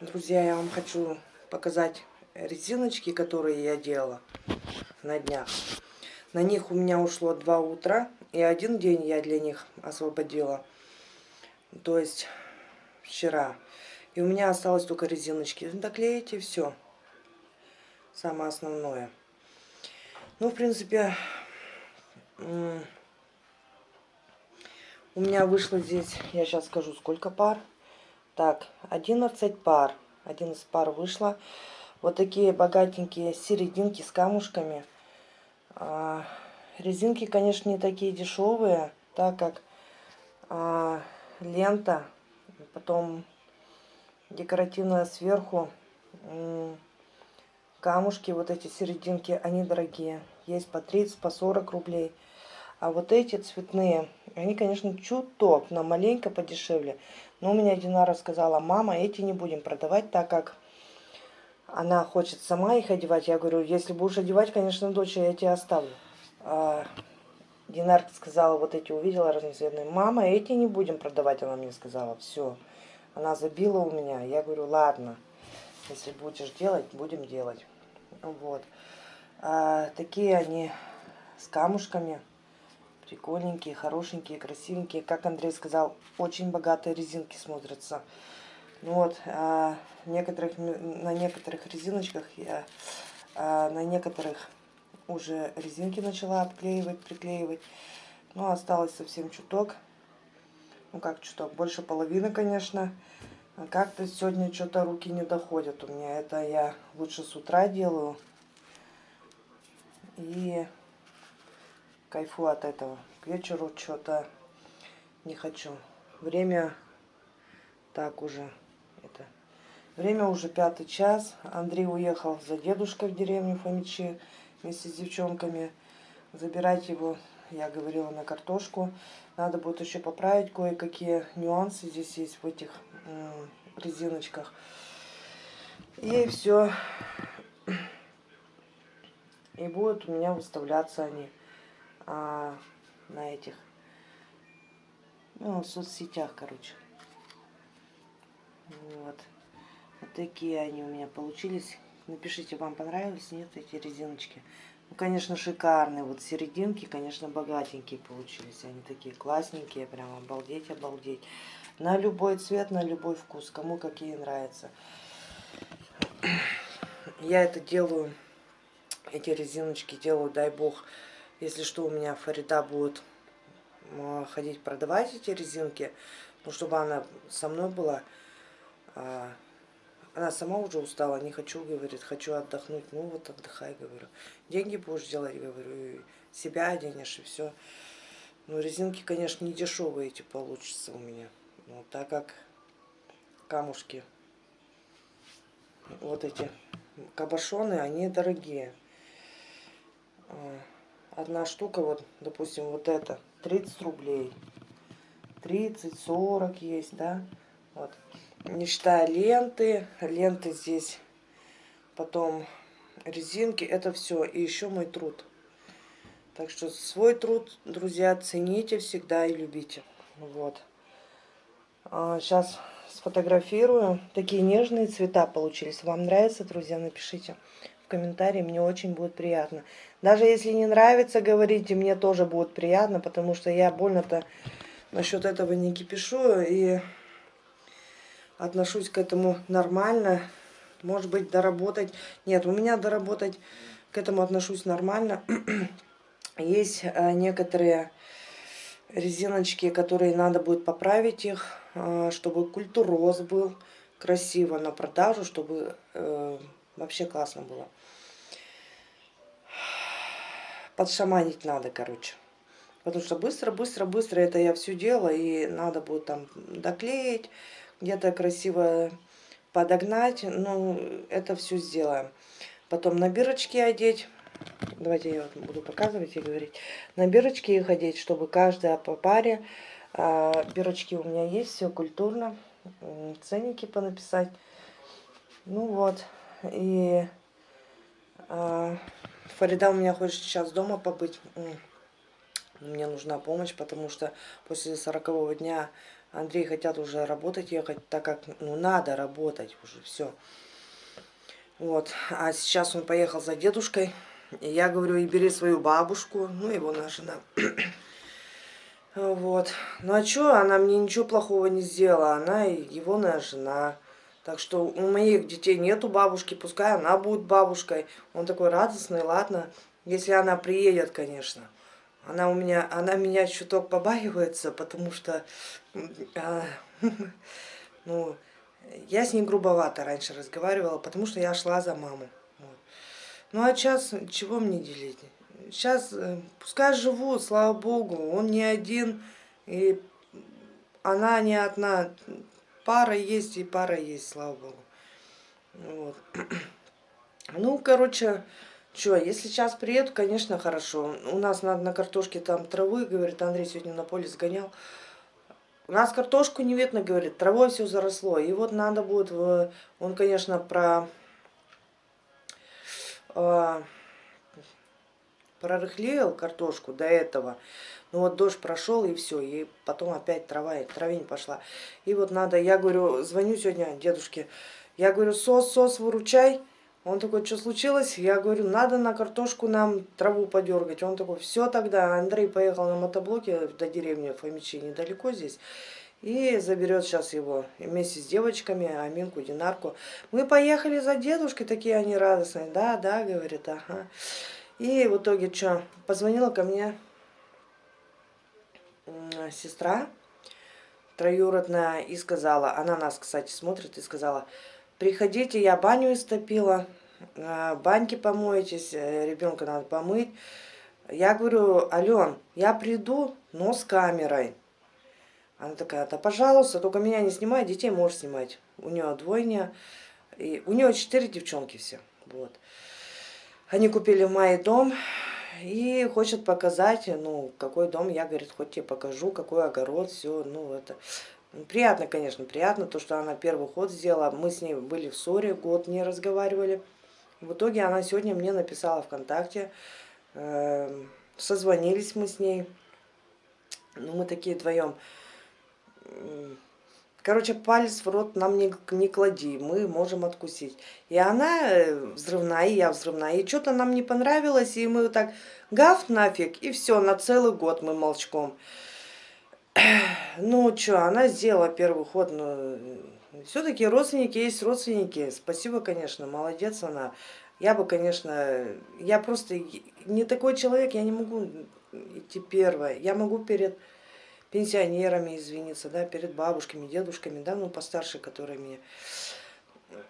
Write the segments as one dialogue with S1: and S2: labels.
S1: Друзья, я вам хочу показать резиночки, которые я делала на днях. На них у меня ушло два утра, и один день я для них освободила. То есть вчера. И у меня осталось только резиночки. Доклеите все. Самое основное. Ну, в принципе, у меня вышло здесь, я сейчас скажу, сколько пар. Так, 11 пар. 11 пар вышло. Вот такие богатенькие серединки с камушками. А, резинки, конечно, не такие дешевые, так как а, лента, потом декоративная сверху, камушки, вот эти серединки, они дорогие. Есть по 30, по 40 рублей. А вот эти цветные, они, конечно, чуток, но маленько подешевле. Но у меня Динара сказала, мама, эти не будем продавать, так как она хочет сама их одевать. Я говорю, если будешь одевать, конечно, дочь, я тебе оставлю. А Динар сказала, вот эти увидела разноцветные. Мама, эти не будем продавать, она мне сказала. Все. Она забила у меня. Я говорю, ладно, если будешь делать, будем делать. Вот. А, такие они с камушками прикольненькие, хорошенькие, красивенькие. Как Андрей сказал, очень богатые резинки смотрятся. Ну вот, а, некоторых, на некоторых резиночках я, а, на некоторых уже резинки начала обклеивать, приклеивать. Ну, осталось совсем чуток. Ну, как чуток, больше половины, конечно. Как-то сегодня что-то руки не доходят у меня. Это я лучше с утра делаю. И кайфу от этого. К вечеру что-то не хочу. Время так уже. Это Время уже пятый час. Андрей уехал за дедушкой в деревню Фомичи вместе с девчонками. Забирать его, я говорила, на картошку. Надо будет еще поправить кое-какие нюансы здесь есть в этих резиночках. И все. И будут у меня выставляться они а, на этих, ну, в соцсетях, короче. Вот. Вот такие они у меня получились. Напишите, вам понравились, нет, эти резиночки. Ну, конечно, шикарные. Вот серединки, конечно, богатенькие получились. Они такие классненькие, прям обалдеть, обалдеть. На любой цвет, на любой вкус, кому какие нравятся. Я это делаю эти резиночки делаю, дай бог, если что, у меня Фарида будет ходить продавать эти резинки, ну, чтобы она со мной была. А, она сама уже устала, не хочу, говорит, хочу отдохнуть. Ну вот отдыхай, говорю. Деньги будешь делать, говорю, себя оденешь и все. Ну, резинки, конечно, не дешевые эти получатся у меня. Ну, так как камушки, вот эти кабошоны, они дорогие. Одна штука, вот, допустим, вот эта, 30 рублей. 30-40 есть, да? Вот. Не считая ленты. Ленты здесь, потом резинки. Это все. И еще мой труд. Так что свой труд, друзья, цените всегда и любите. Вот. А, сейчас сфотографирую. Такие нежные цвета получились. Вам нравится, друзья? Напишите комментарии, мне очень будет приятно. Даже если не нравится, говорите, мне тоже будет приятно, потому что я больно-то насчет этого не кипишу и отношусь к этому нормально. Может быть, доработать. Нет, у меня доработать к этому отношусь нормально. Есть э, некоторые резиночки, которые надо будет поправить их, э, чтобы культуроз был красиво на продажу, чтобы э, вообще классно было подшаманить надо, короче. Потому что быстро, быстро, быстро это я все делала, и надо будет там доклеить, где-то красиво подогнать. Ну, это все сделаем. Потом на бирочки одеть. Давайте я вот буду показывать и говорить. На бирочки их одеть, чтобы каждая по паре. А, бирочки у меня есть, все культурно. Ценники понаписать. Ну вот. И а, Фарида у меня хочет сейчас дома побыть. Мне нужна помощь, потому что после сорокового дня Андрей хотят уже работать, ехать, так как, ну, надо работать уже, все. Вот, а сейчас он поехал за дедушкой. И я говорю, и бери свою бабушку, ну, его на жена. вот. Ну, а что, она мне ничего плохого не сделала, она его на жена. Так что у моих детей нету бабушки, пускай она будет бабушкой. Он такой радостный, ладно, если она приедет, конечно. Она у меня, она меня чуток побаивается, потому что, а, ну, я с ней грубовато раньше разговаривала, потому что я шла за маму. Вот. Ну а сейчас чего мне делить? Сейчас э, пускай живут, слава богу, он не один, и она не одна. Пара есть и пара есть, слава богу. Вот. Ну, короче, что, если сейчас приеду, конечно, хорошо. У нас надо на картошке там травы, говорит, Андрей сегодня на поле сгонял. У нас картошку не видно, говорит, травой все заросло. И вот надо будет, в... он, конечно, про... Э, прорыхлел картошку до этого. Ну вот дождь прошел и все, и потом опять трава, травень пошла. И вот надо, я говорю, звоню сегодня дедушке, я говорю, сос, сос, выручай. Он такой, что случилось? Я говорю, надо на картошку нам траву подергать. Он такой, все тогда. Андрей поехал на мотоблоке до деревни Фомичи, недалеко здесь. И заберет сейчас его вместе с девочками, Аминку, Динарку. Мы поехали за дедушкой, такие они радостные. Да, да, говорит, ага. И в итоге что, позвонила ко мне сестра троюродная и сказала, она нас, кстати, смотрит и сказала, приходите, я баню истопила, а, баньки помоетесь, э, ребенка надо помыть. Я говорю, Ален, я приду, но с камерой. Она такая, да пожалуйста, только меня не снимай, детей можешь снимать. У нее двойня, и у нее четыре девчонки все. Вот. Они купили в мае дом и хочет показать, ну, какой дом. Я, говорит, хоть тебе покажу, какой огород, все, ну, это... Приятно, конечно, приятно, то, что она первый ход сделала. Мы с ней были в ссоре, год не разговаривали. В итоге она сегодня мне написала ВКонтакте, э, созвонились мы с ней. Ну, мы такие вдвоем. Короче, палец в рот нам не, не клади, мы можем откусить. И она э, взрывная, и я взрывная. И что-то нам не понравилось, и мы так гав нафиг, и все, на целый год мы молчком. Ну что, она сделала первый ход, но все-таки родственники есть родственники. Спасибо, конечно, молодец она. Я бы, конечно, я просто не такой человек, я не могу идти первая. Я могу перед пенсионерами извиниться, да, перед бабушками, дедушками, да, ну постарше, которые меня.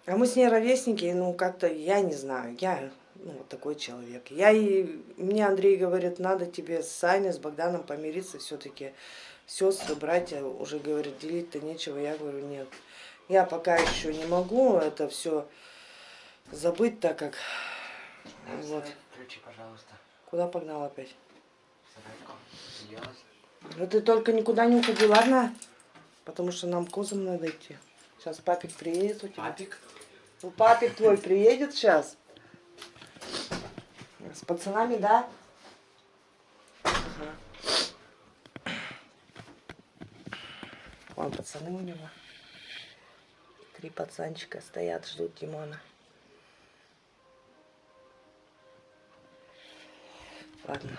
S1: А мы с ней ровесники, ну как-то, я не знаю, я ну, вот такой человек. Я и, мне Андрей говорит, надо тебе с Саней, с Богданом помириться все-таки сестры, братья уже говорят, делить-то нечего. Я говорю, нет. Я пока еще не могу это все забыть, так как... Вот.
S2: Ключи, пожалуйста.
S1: Куда погнал опять? Ну ты только никуда не уходи, ладно? Потому что нам козам надо идти. Сейчас папик приедет у тебя.
S2: Папик?
S1: Ну папик твой приедет сейчас. С пацанами, да? Вон пацаны у него. Три пацанчика стоят, ждут Димона. Ладно.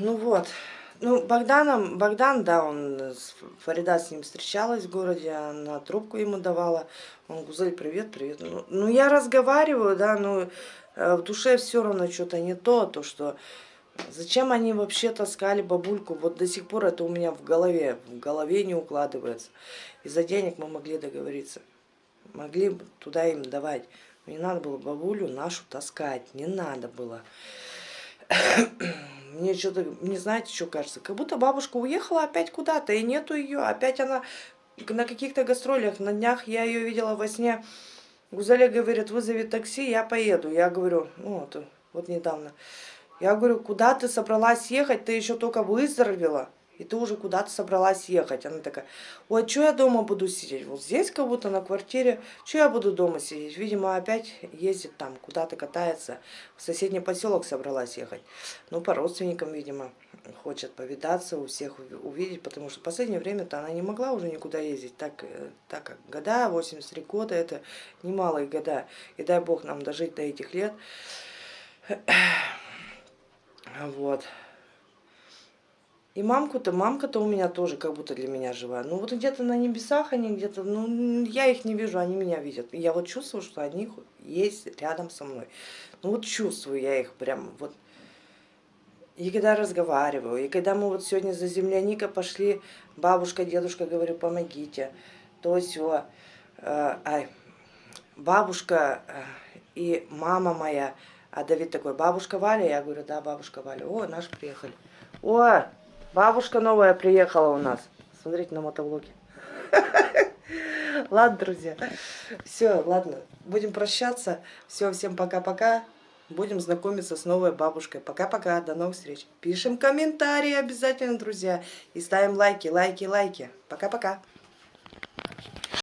S1: Ну вот. Ну, Богданом, Богдан, да, он, Фарида с ним встречалась в городе, она трубку ему давала. Он, Гузель, привет, привет. Ну, ну я разговариваю, да, но э, в душе все равно что-то не то, то, что Зачем они вообще таскали бабульку? Вот до сих пор это у меня в голове, в голове не укладывается. Из-за денег мы могли договориться. Могли бы туда им давать. Не надо было бабулю нашу таскать. Не надо было. Мне что-то, не знаете, что кажется. Как будто бабушка уехала опять куда-то, и нету ее. Опять она на каких-то гастролях. На днях я ее видела во сне. Гузаля говорит, вызови такси, я поеду. Я говорю, ну вот, вот недавно. Я говорю, куда ты собралась ехать? Ты еще только выздоровела, и ты уже куда-то собралась ехать. Она такая, ой, что я дома буду сидеть? Вот здесь как будто на квартире, что я буду дома сидеть? Видимо, опять ездит там, куда-то катается. В соседний поселок собралась ехать. Ну, по родственникам, видимо. хочет повидаться, у всех увидеть, потому что в последнее время-то она не могла уже никуда ездить, так, э, так как года, 83 года, это немалые года, и дай бог нам дожить до этих лет. Вот. И мамку-то, мамка-то у меня тоже как будто для меня жива. Ну вот где-то на небесах они где-то, ну я их не вижу, они меня видят. И я вот чувствую, что они есть рядом со мной. Ну вот чувствую я их прям вот. И когда разговариваю, и когда мы вот сегодня за земляника пошли, бабушка, дедушка, говорю, помогите. То все. Э, ай, бабушка э, и мама моя, а Давид такой, бабушка Валя? Я говорю, да, бабушка Валя. О, наш приехали. О, Бабушка новая приехала у нас. Смотрите на мотоблоке. Ладно, друзья. Все, ладно. Будем прощаться. Все, всем пока-пока. Будем знакомиться с новой бабушкой. Пока-пока. До новых встреч. Пишем комментарии обязательно, друзья. И ставим лайки, лайки, лайки. Пока-пока.